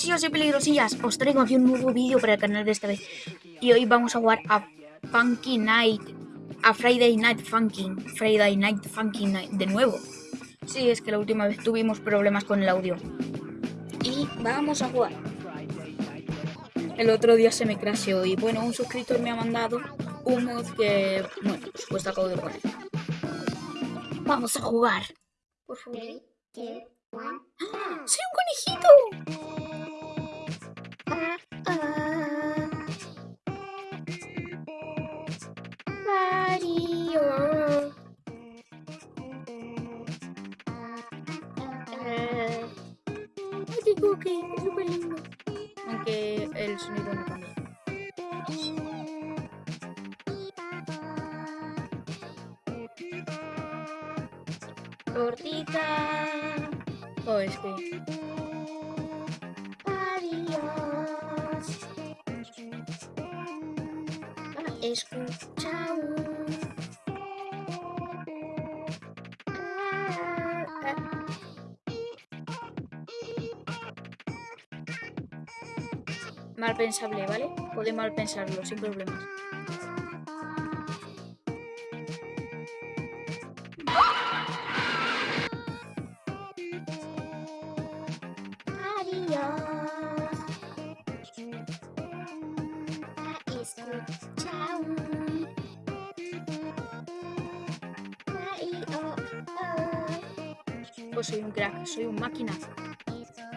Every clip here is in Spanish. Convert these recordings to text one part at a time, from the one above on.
peligrosillos y peligrosillas, os traigo aquí un nuevo vídeo para el canal de esta vez. Y hoy vamos a jugar a Funky Night, a Friday Night Funkin', Friday Night Funkin' Night, de nuevo. Sí, es que la última vez tuvimos problemas con el audio. Y vamos a jugar. El otro día se me crasheó y bueno, un suscriptor me ha mandado un mod que, bueno, pues acabo de poner. Vamos a jugar. Por favor. ¡Ah! ¡Soy un conejito! Mario. Qué cookie, es súper lindo. Aunque el sonido no cambia. Tortita. Mal pensable, ¿vale? Puede mal pensarlo, sin problemas. Pues soy un crack, soy un máquina. Chao.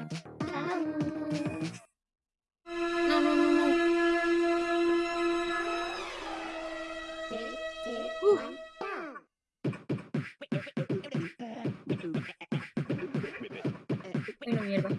No, no, no, no. Uf. Bueno, mierda.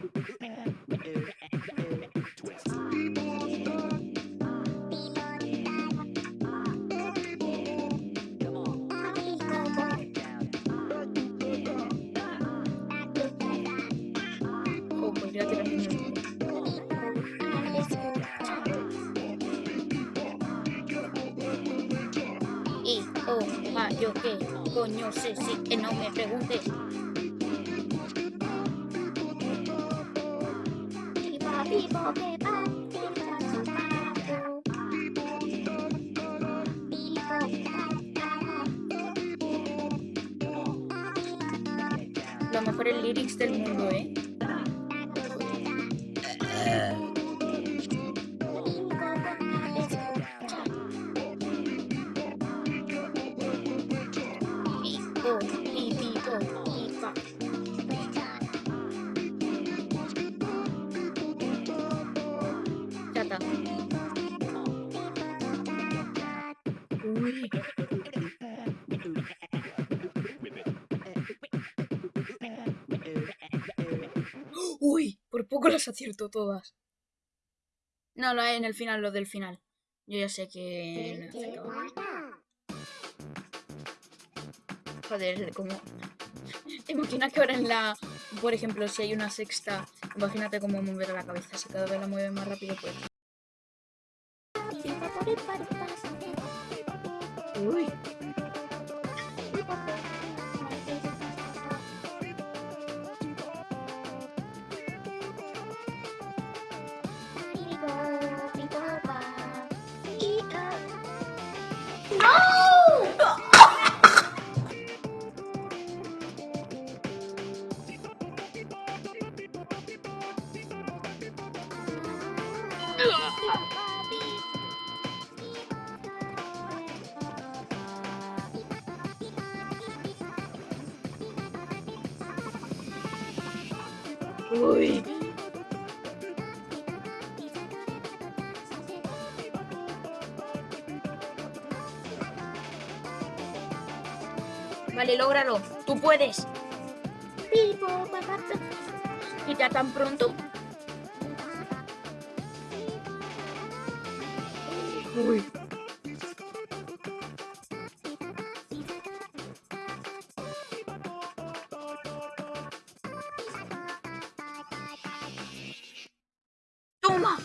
Coño sé si que no me preguntes. Los mejores lyrics del mundo, ¿eh? Uy, por poco las acierto todas. No, lo hay en el final, lo del final. Yo ya sé que... Joder, como... Imagina que ahora en la... Por ejemplo, si hay una sexta, imagínate cómo mover la cabeza. Si cada vez la mueve más rápido, pues... Uy. Vale, lógralo. Tú puedes. Y ya tan pronto. Uy. ¡Toma!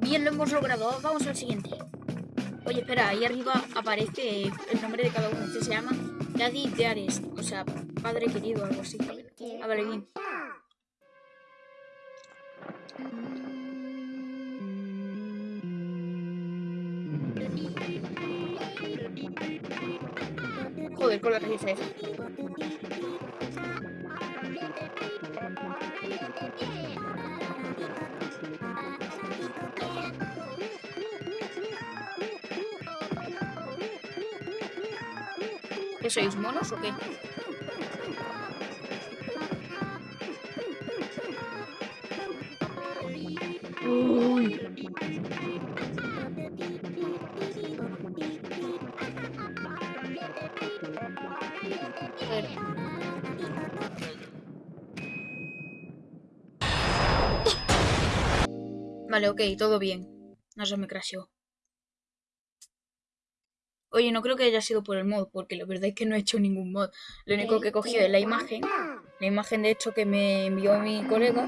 Bien, lo hemos logrado. Vamos al siguiente. Oye, espera, ahí arriba aparece el nombre de cada uno. Este se llama Daddy Dearest. O sea, padre querido, algo así. Ah, vale, bien. Joder, con la risa esa. ¿Qué sois, monos o qué? Uy. Vale, ok, todo bien. No se me crasheó. Oye, no creo que haya sido por el mod, porque la verdad es que no he hecho ningún mod. Lo único que he cogido es la imagen, la imagen de hecho que me envió mi colega.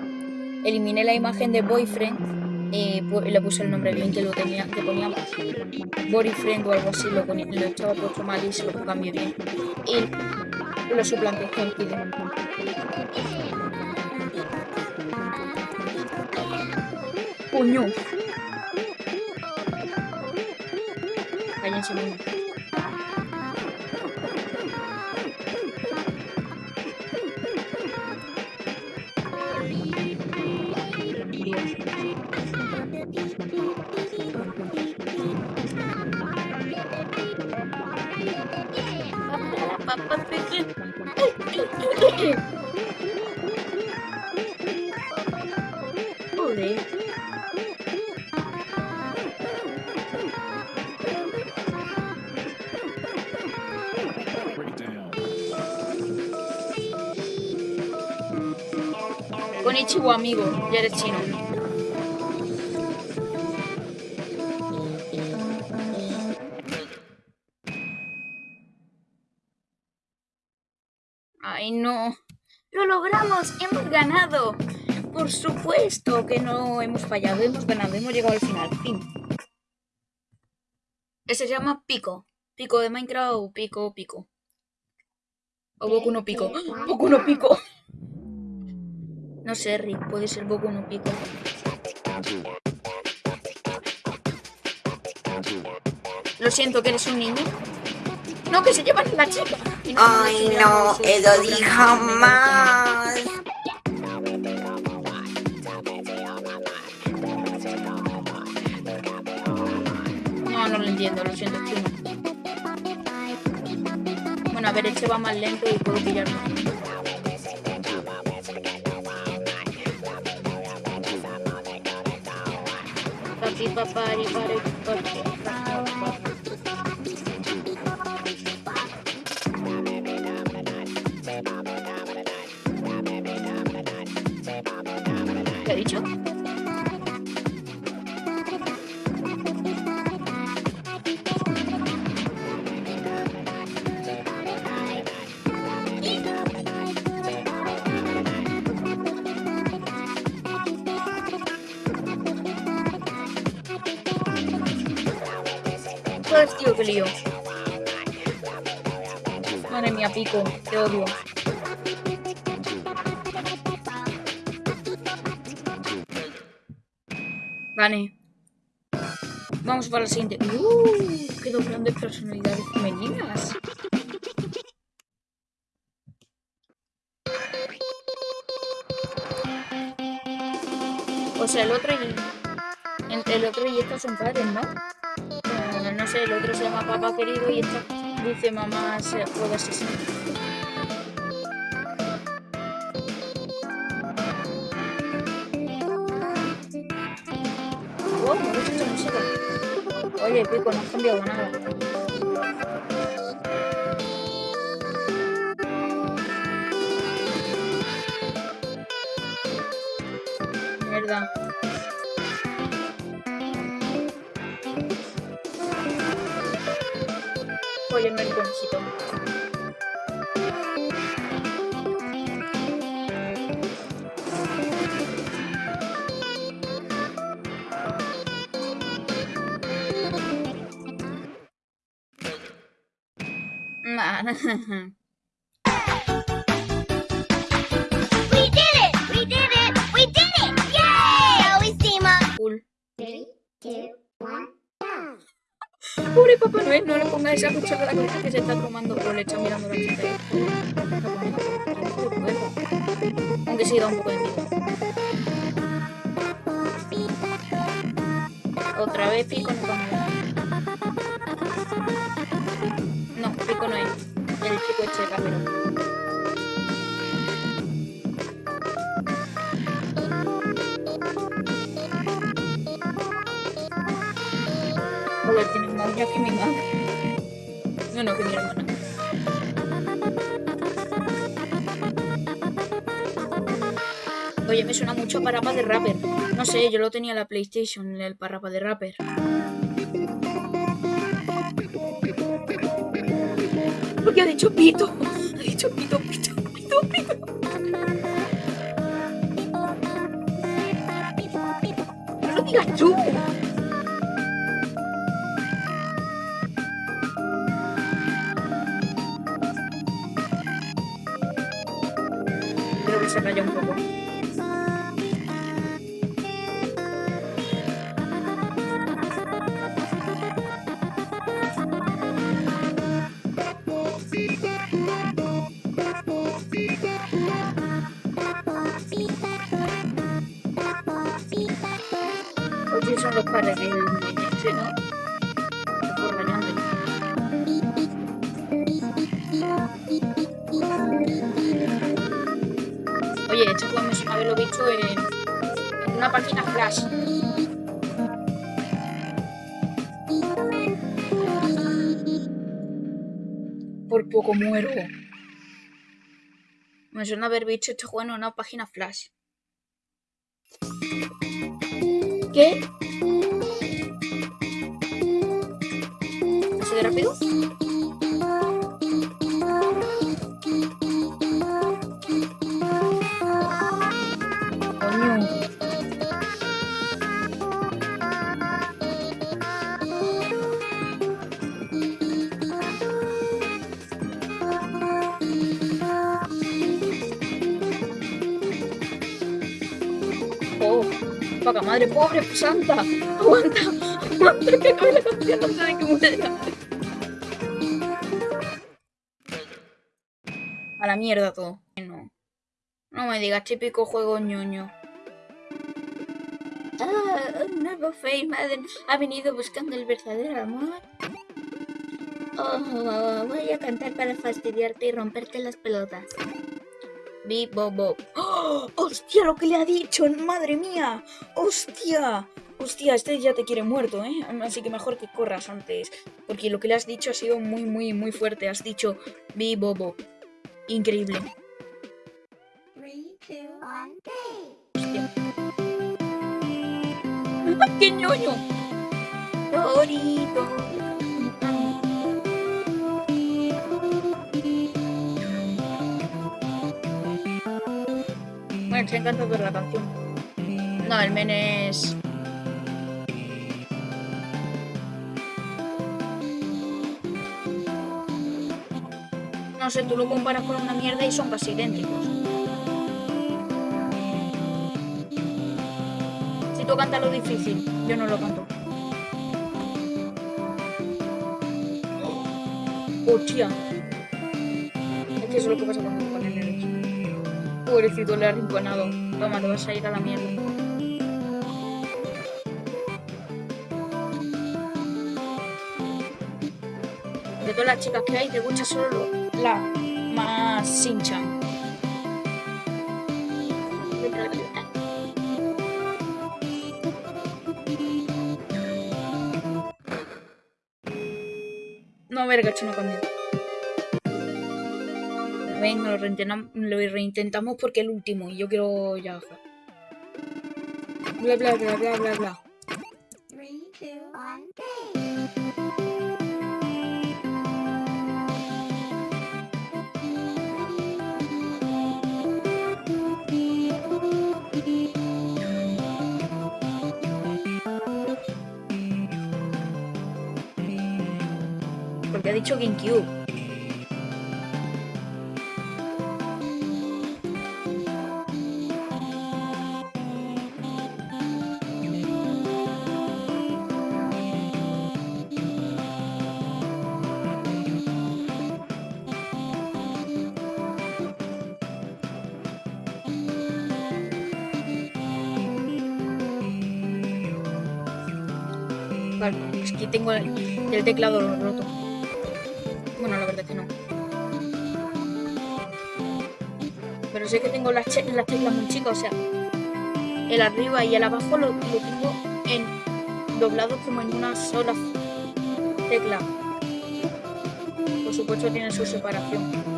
Eliminé la imagen de boyfriend y pu- le puse el nombre bien que lo tenía, que ponía boyfriend o algo así, lo, ponía, lo estaba puesto mal y se lo cambié bien. Y lo suplanté con Kide. Coño. Cállense, mono. Dios. Amigo. Ya eres chino. Ay, no. Lo logramos. Hemos ganado. Por supuesto que no hemos fallado. Hemos ganado. Hemos llegado al final. Fin. Ese se llama Pico. Pico de Minecraft o Pico Pico. O Boku no Pico. ¡Ah! Boku no Pico. No sé, Rick. Puede ser Boku no Pico. Lo siento que eres un niño. No, que se llevan la chica. No, Ay, no, vean los- eso di jamás. No, no lo entiendo, lo siento. Bueno, a ver, este va más lento y puedo pillarlo. Papi, papá, y pare, papi, papá. Tío, qué lío. Madre mía, pico, te odio. Vale. Vamos para la siguiente. ¡Uh! ¡Qué dos grandes personalidades femeninas! O sea, el otro y... El, el otro y esta son padres, ¿no? El otro se llama papá querido y esta dice mamá se juega asesino. Wow, me gusta música. Oye, Pico, no has cambiado nada. Oye, el conejito. Pobre Papá Noel, no le pongas esa cuchara a la cabeza que se está tomando o le mirando la chica. Aunque sí da un poco de miedo. Otra vez pico no. No, pico no es. El chico este de Uñas que mi madre. No, no, que mi hermana. Oye, me suena mucho a Parapa de Rapper. No sé, yo lo tenía en la PlayStation, el Parapa de Rapper. Porque ha dicho pito. Ha dicho pito, pito, pito, pito. No lo digas tú. Creo que se raya Oye, esto suena haberlo visto en, en una página flash. Por poco muero. Me suena haber visto este juego en una página flash. ¿Qué? ¿Así de rápido? Madre, pobre santa. Aguanta, aguanta, que acabe la canción muera. A la mierda todo. No. No me digas típico juego ñoño. Ah, un nuevo Fame ha venido buscando el verdadero amor. Oh, voy a cantar para fastidiarte y romperte las pelotas. Bi Bobo. ¡Oh! ¡Hostia, lo que le ha dicho! ¡Madre mía! ¡Hostia! Hostia, este ya te quiere muerto, ¿eh? Así que mejor que corras antes. Porque lo que le has dicho ha sido muy, muy, muy fuerte. Has dicho Bi Bobo. Increíble. Hostia. ¡Ah, ¡Qué ñoño! Torito. Estoy encantado de la canción. No, el men es... No sé, tú lo comparas con una mierda y son casi idénticos. Si tú cantas lo difícil, yo no lo canto. Hostia. Es que eso es lo que pasa nervioso. Pobrecito, le ha arrinconado. Toma, te vas a ir a la mierda. De todas las chicas que hay, te gusta solo la más sinchan. No, verga, esto no cambió. Venga, lo, reintentam- lo reintentamos porque el último y yo quiero ya. Bla bla bla bla bla bla. Porque ha dicho GameCube. Es que tengo el, teclado roto. Bueno, la verdad que no. Pero sé que tengo las, teclas muy chicas, o sea, el arriba y el abajo lo, lo tengo en doblado como en una sola tecla. Por supuesto tiene su separación.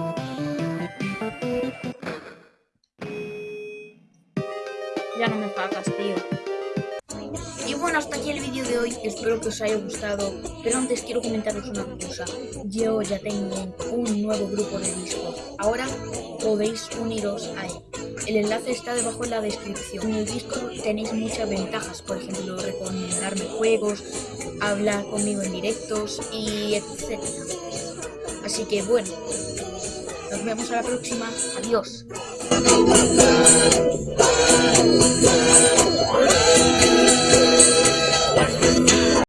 Vídeo de hoy. Espero que os haya gustado. Pero antes quiero comentaros una cosa. Yo ya tengo un nuevo grupo de Discord. Ahora podéis uniros a él. El enlace está debajo en la descripción. En el Discord tenéis muchas ventajas. Por ejemplo, recomendarme juegos, hablar conmigo en directos y etc. Así que bueno, nos vemos a la próxima. Adiós.